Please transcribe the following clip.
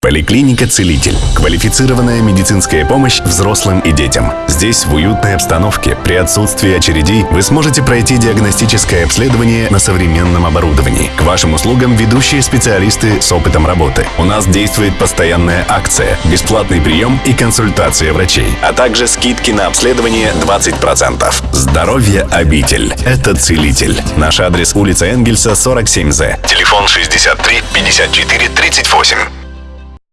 Поликлиника «Целитель». Квалифицированная медицинская помощь взрослым и детям. Здесь, в уютной обстановке, при отсутствии очередей, вы сможете пройти диагностическое обследование на современном оборудовании. К вашим услугам ведущие специалисты с опытом работы. У нас действует постоянная акция, бесплатный прием и консультация врачей, а также скидки на обследование 20%. Здоровье обитель. Это «Целитель». Наш адрес улица Энгельса, 47З. Телефон 63 54 38.